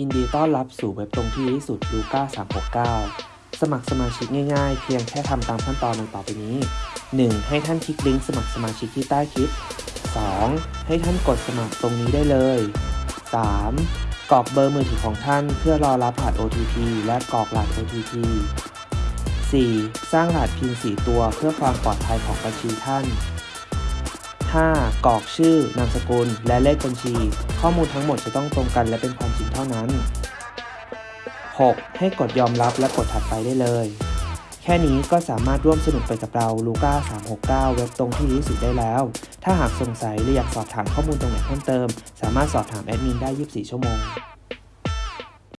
ยินดีต้อนรับสู่เว็บตรงที่ที่สุดลูก้า369 สมัครสมาชิกง่ายๆ เพียงแค่ทำตามขั้นตอนดังต่อไปนี้ 1. ให้ท่านคลิกลิงก์สมัครสมาชิกที่ใต้คลิป 2. ให้ท่านกดสมัครตรงนี้ได้เลย 3. กรอกเบอร์มือถือของท่านเพื่อรอรับรหัส OTP และกรอกรหัส OTP 4. สร้างรหัสพิน4ตัวเพื่อความปลอดภัยของบัญชีท่าน 5. กรอกชื่อนามสกุล และเลขบัญชี ข้อมูลทั้งหมดจะต้องตรงกันและเป็นความจริงเท่านั้น 6. ให้กดยอมรับและกดถัดไปได้เลย แค่นี้ก็สามารถร่วมสนุกไปกับเราลูก้า369 เว็บตรงที่ดีที่สุดได้แล้ว ถ้าหากสงสัยหรืออยากสอบถามข้อมูลตรงไหนเพิ่มเติม สามารถสอบถามแอดมินได้ 24 ชั่วโมง